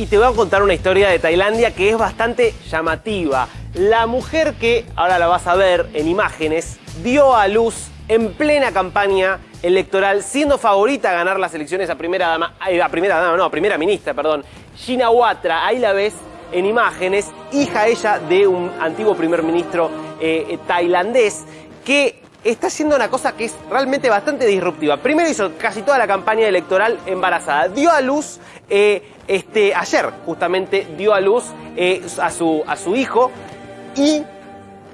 y te voy a contar una historia de Tailandia que es bastante llamativa. La mujer que, ahora la vas a ver en imágenes, dio a luz en plena campaña electoral, siendo favorita a ganar las elecciones a primera dama, eh, a primera dama, no, a primera ministra, perdón, Shinawatra, ahí la ves en imágenes, hija ella de un antiguo primer ministro eh, eh, tailandés, que está haciendo una cosa que es realmente bastante disruptiva. Primero hizo casi toda la campaña electoral embarazada. Dio a luz, este, ayer justamente dio a luz a, su, a su hijo y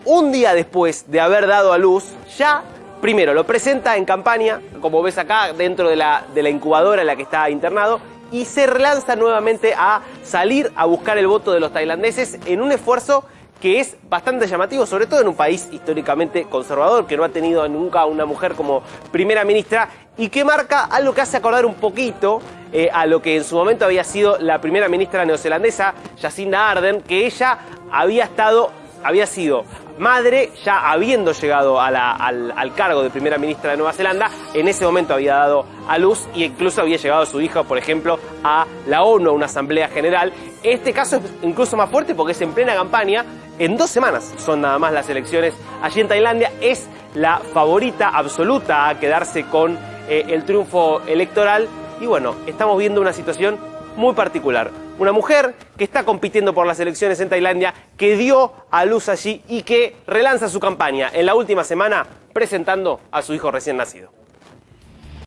un día después de haber dado a luz, ya primero lo presenta en campaña, como ves acá, dentro de la, de la incubadora en la que está internado, y se relanza nuevamente a salir a buscar el voto de los tailandeses en un esfuerzo que es bastante llamativo, sobre todo en un país históricamente conservador, que no ha tenido nunca una mujer como primera ministra, y que marca algo que hace acordar un poquito eh, a lo que en su momento había sido la primera ministra neozelandesa, Jacinda Ardern, que ella había estado, había sido madre, ya habiendo llegado al, al, cargo de primera ministra de Nueva Zelanda, en ese momento había dado a luz e incluso había llegado su hija, por ejemplo, a la ONU, a una asamblea general. Este caso es incluso más fuerte porque es en plena campaña, en dos semanas son nada más las elecciones allí en Tailandia, es la favorita absoluta a quedarse con eh, el triunfo electoral y bueno, estamos viendo una situación muy particular. Una mujer que está compitiendo por las elecciones en Tailandia, que dio a luz allí y que relanza su campaña en la última semana presentando a su hijo recién nacido.